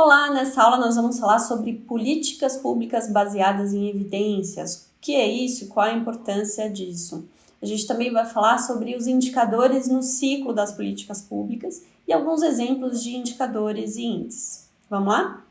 Olá, nessa aula nós vamos falar sobre políticas públicas baseadas em evidências. O que é isso qual a importância disso? A gente também vai falar sobre os indicadores no ciclo das políticas públicas e alguns exemplos de indicadores e índices. Vamos lá?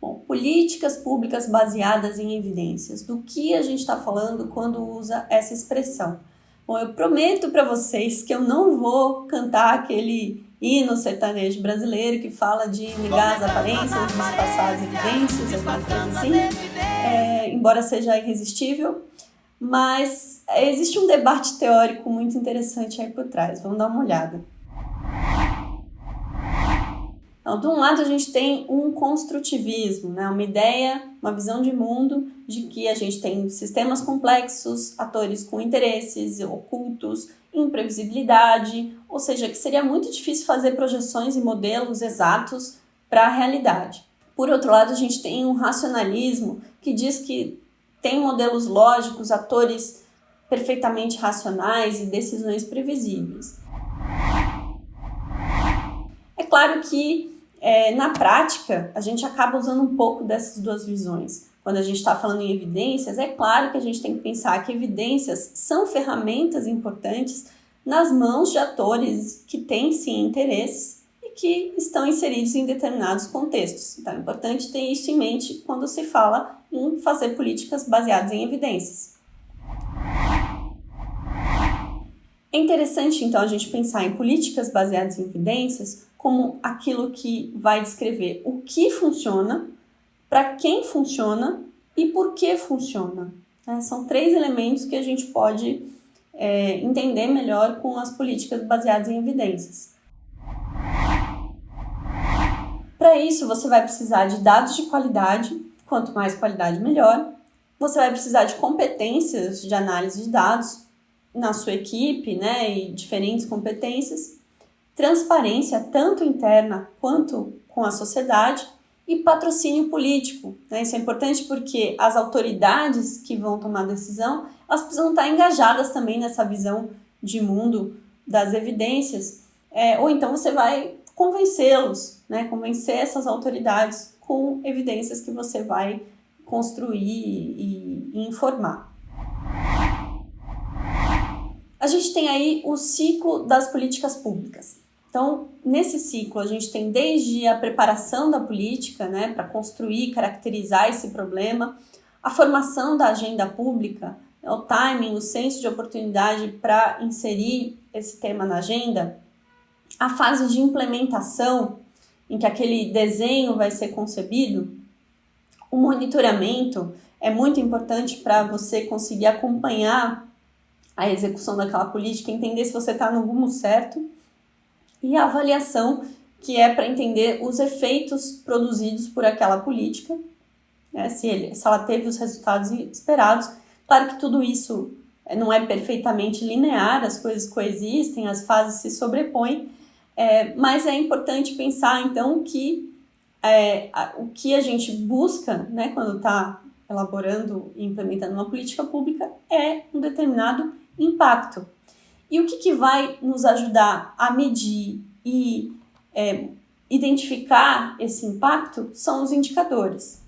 Bom, políticas públicas baseadas em evidências. Do que a gente está falando quando usa essa expressão? Bom, eu prometo para vocês que eu não vou cantar aquele hino sertanejo brasileiro que fala de negar as aparências, disfarçar as evidências, alguma coisa assim, é, embora seja irresistível, mas existe um debate teórico muito interessante aí por trás, vamos dar uma olhada. Então, de um lado a gente tem um construtivismo, né? uma ideia, uma visão de mundo de que a gente tem sistemas complexos, atores com interesses ocultos, imprevisibilidade, ou seja, que seria muito difícil fazer projeções e modelos exatos para a realidade. Por outro lado, a gente tem um racionalismo que diz que tem modelos lógicos, atores perfeitamente racionais e decisões previsíveis. É claro que é, na prática, a gente acaba usando um pouco dessas duas visões. Quando a gente está falando em evidências, é claro que a gente tem que pensar que evidências são ferramentas importantes nas mãos de atores que têm sim interesses e que estão inseridos em determinados contextos. Então é importante ter isso em mente quando se fala em fazer políticas baseadas em evidências. É interessante então a gente pensar em políticas baseadas em evidências como aquilo que vai descrever o que funciona, para quem funciona e por que funciona. É, são três elementos que a gente pode é, entender melhor com as políticas baseadas em evidências. Para isso, você vai precisar de dados de qualidade, quanto mais qualidade, melhor. Você vai precisar de competências de análise de dados na sua equipe, né, e diferentes competências transparência tanto interna quanto com a sociedade e patrocínio político. Né? Isso é importante porque as autoridades que vão tomar decisão, elas precisam estar engajadas também nessa visão de mundo das evidências, é, ou então você vai convencê-los, né? convencer essas autoridades com evidências que você vai construir e, e informar. A gente tem aí o ciclo das políticas públicas. Então, nesse ciclo, a gente tem desde a preparação da política, né, para construir, caracterizar esse problema, a formação da agenda pública, né, o timing, o senso de oportunidade para inserir esse tema na agenda, a fase de implementação, em que aquele desenho vai ser concebido, o monitoramento é muito importante para você conseguir acompanhar a execução daquela política, entender se você está no rumo certo, e a avaliação, que é para entender os efeitos produzidos por aquela política, né, se, ele, se ela teve os resultados esperados. Claro que tudo isso não é perfeitamente linear, as coisas coexistem, as fases se sobrepõem, é, mas é importante pensar então que é, a, o que a gente busca né, quando está elaborando e implementando uma política pública é um determinado impacto. E o que, que vai nos ajudar a medir e é, identificar esse impacto são os indicadores.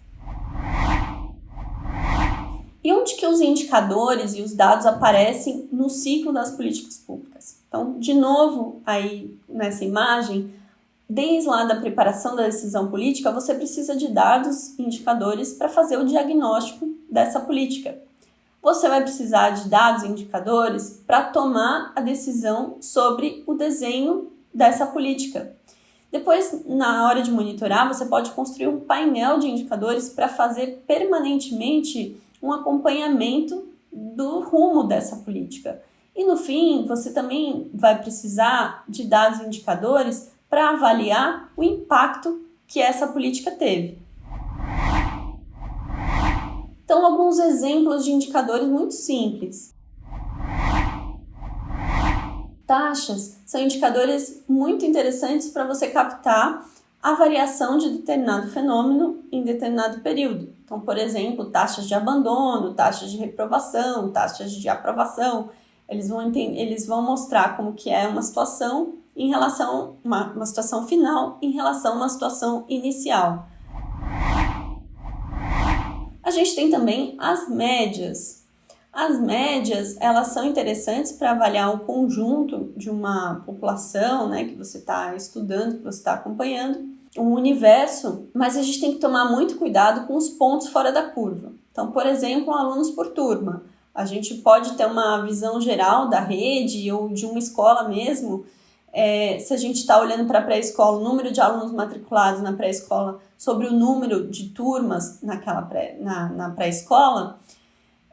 E onde que os indicadores e os dados aparecem no ciclo das políticas públicas? Então, de novo, aí nessa imagem, desde lá da preparação da decisão política, você precisa de dados, indicadores para fazer o diagnóstico dessa política você vai precisar de dados e indicadores para tomar a decisão sobre o desenho dessa política. Depois, na hora de monitorar, você pode construir um painel de indicadores para fazer permanentemente um acompanhamento do rumo dessa política. E no fim, você também vai precisar de dados e indicadores para avaliar o impacto que essa política teve. Então, alguns exemplos de indicadores muito simples. Taxas são indicadores muito interessantes para você captar a variação de determinado fenômeno em determinado período. Então, por exemplo, taxas de abandono, taxas de reprovação, taxas de aprovação, eles vão, eles vão mostrar como que é uma situação em relação uma, uma situação final em relação a uma situação inicial. Gente tem também as médias. As médias, elas são interessantes para avaliar o conjunto de uma população, né, que você está estudando, que você está acompanhando, um universo, mas a gente tem que tomar muito cuidado com os pontos fora da curva. Então, por exemplo, alunos por turma. A gente pode ter uma visão geral da rede ou de uma escola mesmo, é, se a gente está olhando para a pré-escola, o número de alunos matriculados na pré-escola sobre o número de turmas naquela pré, na, na pré-escola,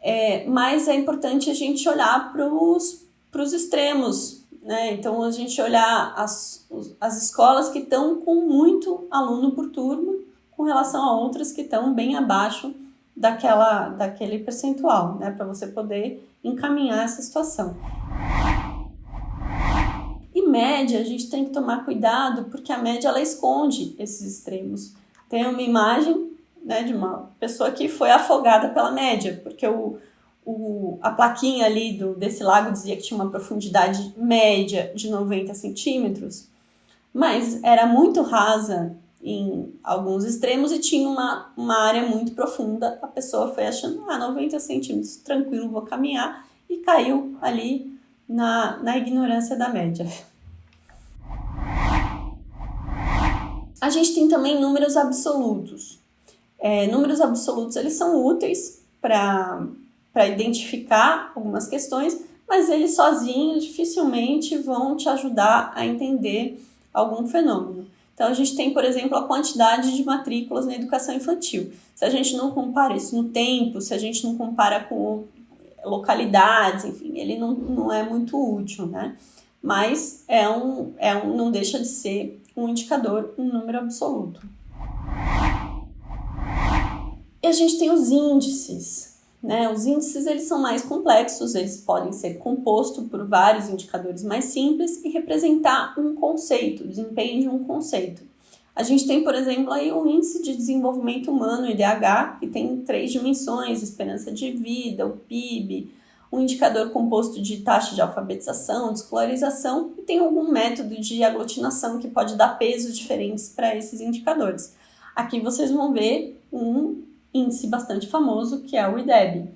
é, mas é importante a gente olhar para os extremos, né? Então, a gente olhar as, as escolas que estão com muito aluno por turma com relação a outras que estão bem abaixo daquela, daquele percentual, né? Para você poder encaminhar essa situação média, a gente tem que tomar cuidado, porque a média ela esconde esses extremos. Tem uma imagem né, de uma pessoa que foi afogada pela média, porque o, o, a plaquinha ali do, desse lago dizia que tinha uma profundidade média de 90 centímetros, mas era muito rasa em alguns extremos e tinha uma, uma área muito profunda. A pessoa foi achando, ah, 90 centímetros, tranquilo, vou caminhar, e caiu ali na, na ignorância da média. A gente tem também números absolutos. É, números absolutos eles são úteis para identificar algumas questões, mas eles sozinhos dificilmente vão te ajudar a entender algum fenômeno. Então, a gente tem, por exemplo, a quantidade de matrículas na educação infantil. Se a gente não compara isso no tempo, se a gente não compara com localidades, enfim, ele não, não é muito útil, né? Mas é um, é um, não deixa de ser um indicador, um número absoluto. E a gente tem os índices. Né? Os índices eles são mais complexos, eles podem ser compostos por vários indicadores mais simples e representar um conceito, desempenho de um conceito. A gente tem, por exemplo, aí o Índice de Desenvolvimento Humano, IDH, que tem três dimensões, esperança de vida, o PIB, um indicador composto de taxa de alfabetização, de escolarização e tem algum método de aglutinação que pode dar pesos diferentes para esses indicadores. Aqui vocês vão ver um índice bastante famoso que é o IDEB.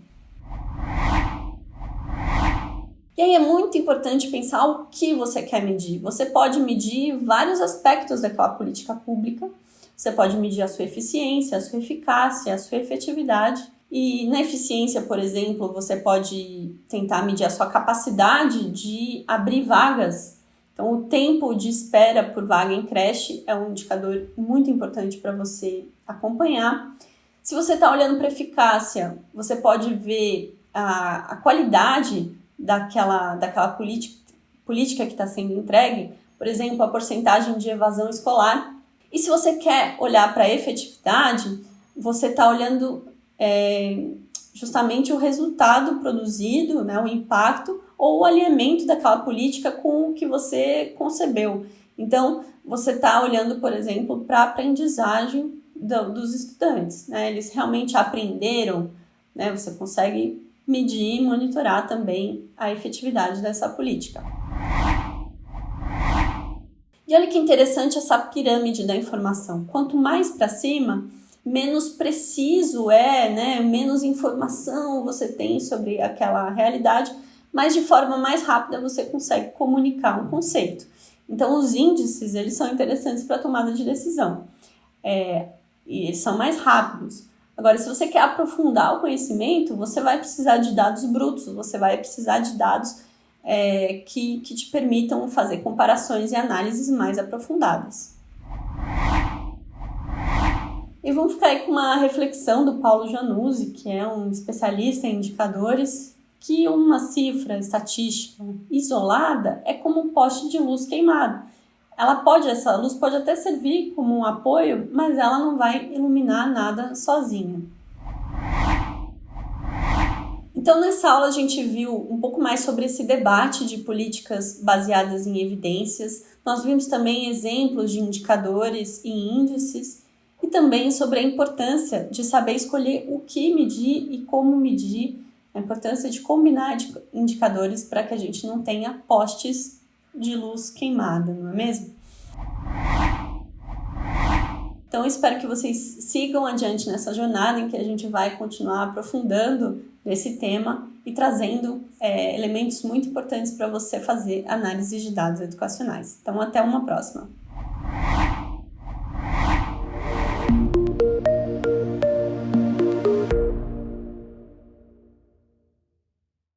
E aí é muito importante pensar o que você quer medir. Você pode medir vários aspectos daquela política pública. Você pode medir a sua eficiência, a sua eficácia, a sua efetividade e na eficiência, por exemplo, você pode tentar medir a sua capacidade de abrir vagas. Então, o tempo de espera por vaga em creche é um indicador muito importante para você acompanhar. Se você está olhando para eficácia, você pode ver a, a qualidade daquela, daquela política, política que está sendo entregue, por exemplo, a porcentagem de evasão escolar. E se você quer olhar para a efetividade, você está olhando é, justamente o resultado produzido, né, o impacto ou o alinhamento daquela política com o que você concebeu. Então, você está olhando, por exemplo, para a aprendizagem do, dos estudantes. Né? Eles realmente aprenderam, né? você consegue medir e monitorar também a efetividade dessa política. E olha que interessante essa pirâmide da informação. Quanto mais para cima, menos preciso é, né? Menos informação você tem sobre aquela realidade, mas de forma mais rápida você consegue comunicar um conceito. Então, os índices eles são interessantes para tomada de decisão. É, e eles são mais rápidos. Agora, se você quer aprofundar o conhecimento, você vai precisar de dados brutos, você vai precisar de dados é, que, que te permitam fazer comparações e análises mais aprofundadas. E vamos ficar aí com uma reflexão do Paulo Januzzi, que é um especialista em indicadores, que uma cifra estatística isolada é como um poste de luz queimado. Ela pode, essa luz pode até servir como um apoio, mas ela não vai iluminar nada sozinha. Então, nessa aula, a gente viu um pouco mais sobre esse debate de políticas baseadas em evidências. Nós vimos também exemplos de indicadores e índices e também sobre a importância de saber escolher o que medir e como medir, a importância de combinar indicadores para que a gente não tenha postes de luz queimada, não é mesmo? Então, espero que vocês sigam adiante nessa jornada em que a gente vai continuar aprofundando nesse tema e trazendo é, elementos muito importantes para você fazer análise de dados educacionais. Então, até uma próxima!